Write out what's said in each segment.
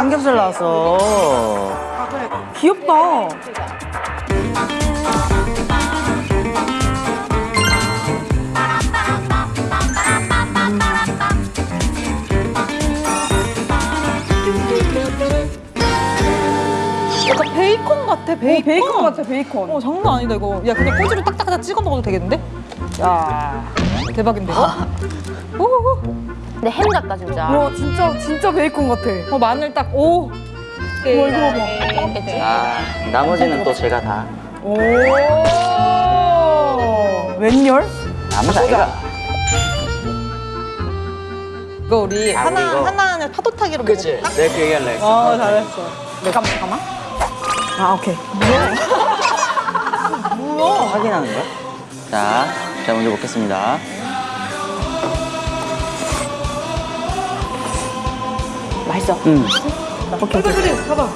삼겹살 나왔어. 귀엽다. 약간 베이컨 같아, 베이컨. 베이컨 같아, 베이컨. 어, 장난 아니다, 이거. 야, 그냥 꼬지로 딱딱딱 찍어 먹어도 되겠는데? 야, 대박인데, 이거? 근데 햄 같다 진짜. 와, 진짜, 진짜 베이컨 같아. 어, 마늘 딱, 오. 와, 이거 봐봐. 있겠지. 아, 나머지는 또 제가 다. 오. 웬열? 아무도 아이가. 이거 우리 아, 하나, 이거. 하나는 파도타기로 그치? 먹어볼까? 내가 그 얘기할래 했어. 어, 잘했어. 잠깐만, 잠깐만. 아, 오케이. 확인하는 거야? 자, 제가 먼저 먹겠습니다. 맛있어. 음. 오케이, 오케이. 봐봐.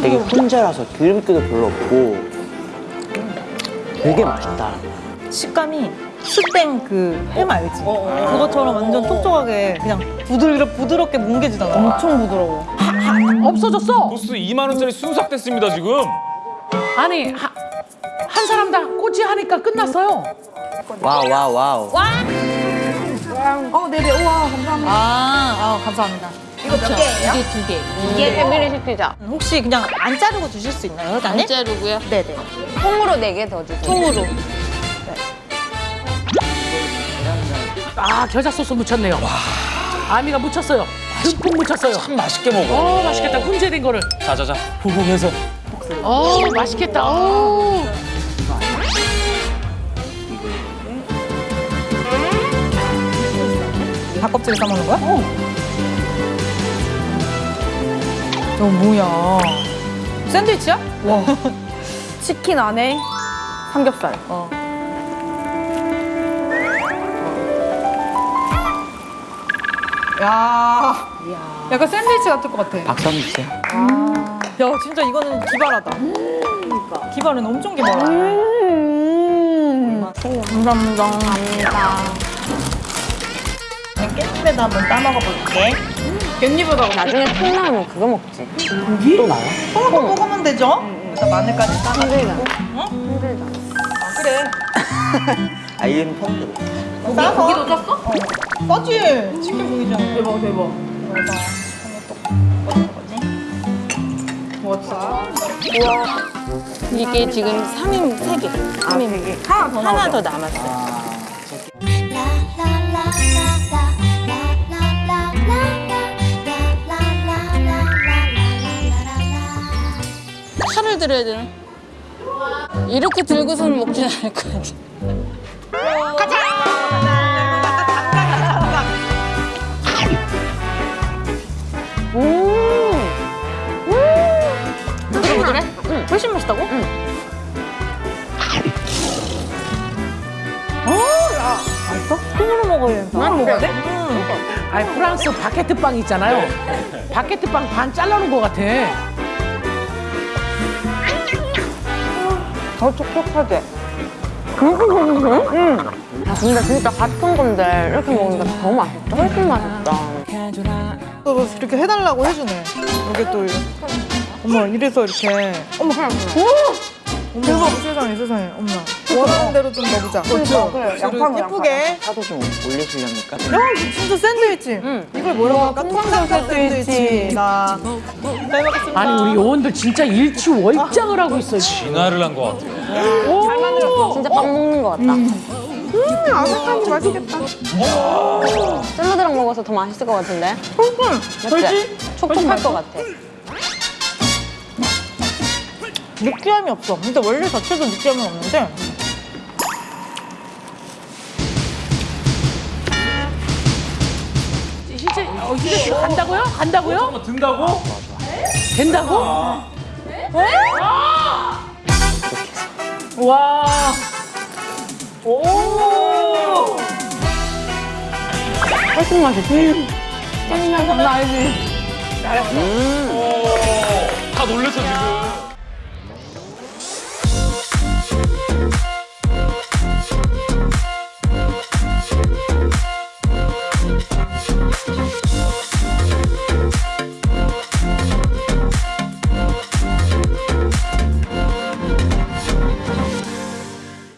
되게 혼자라서 기름기도 별로 없고 되게 맛있다. 식감이 수땡 그햄 알지? 그것처럼 완전 촉촉하게 그냥 부드럽게 뭉개지잖아. 엄청 부드러워. 없어졌어. 벌써 2만 원짜리 순삭됐습니다 지금. 아니 하, 한 사람 다 꼬치 하니까 끝났어요. wow, wow, wow. 어, 네네. 우와, 감사합니다. 아, 아 감사합니다. 이게 두 개. 이게 패밀리 시키자. 혹시 그냥 안 자르고 주실 수 있나요, 사장님? 자르고요. 네네. 통으로 네 개 더 주세요. 통으로. 아 겨자 소스 묻혔네요. 아미가 묻혔어요. 듬뿍 묻혔어요. 참 맛있게 먹어. 어 맛있겠다. 훈제된 거를. 자자자 후궁해서. 어 맛있겠다. 어. 닭껍질을 싸먹는 거야? 어. 어, 뭐야. 샌드위치야? 와. 치킨 안에 삼겹살. 어. 야. 약간 샌드위치 같을 것 같아. 한번 주세요. 야, 진짜 이거는 기발하다. 그러니까. 기발은 엄청 기발하다. 음. 감사합니다. 감사합니다. 깻잎에다 한번 따먹어볼게. 깻잎에다가 나중에 통 나오면 그거 먹지. 또 나와? 통으로 먹으면 되죠? 일단 마늘까지 따먹고. 힘들다. 아, 그래. 아, 이건 펑크로. 싸서. 고기도 쪘어? 어. 싸지. 치킨 보이잖아. 대박, 대박. 이게 지금 3인 3개. 3인 하나 더 하나 더 남았어요. 칼을 들어야 되나? 이렇게 들고서는 먹진 않을 것 같아. 훨씬 맛있다고? 응. 통으로 먹어야 된다. 난 먹어야 돼? 아니 프랑스 바게트 빵 있잖아요. 바게트 빵 반 잘라놓은 것 같아. 더 촉촉하게. 그렇게 먹는 거야? 응. 아, 근데 진짜 같은 건데 이렇게 먹으니까 더 맛있다. 훨씬 맛있다. 또 이렇게 해달라고 해주네. 이게 또 이렇게. 어머 이래서 이렇게. 어머. 어머. 대박 세상에 세상에. 어머나. 원하는 대로 좀 넣어보자. 그렇죠. 그래. 양파는 예쁘게. 파도 좀 올리시렵니까? 야 진짜 샌드위치. 이걸 뭐라고 할까? 통삼겹 샌드위치. 나. 잘 먹겠습니다. 아니 우리 요원들 진짜 일취월장을 하고 있어요. 진화를 한 것 같아요. 진짜 빵 먹는 것 같다. 아삭하니 맛있겠다. 샐러드랑 먹어서 더 맛있을 것 같은데? 맞지? 촉촉할 것 같아. 느끼함이 없어. 근데 원래 자체도 느끼함이 없는데. 진짜 어, 이제 간다고요? 간다고요? 한번 든다고? 된다고? 와. 오. 훨씬 맛있지? 다 놀랬어 지금.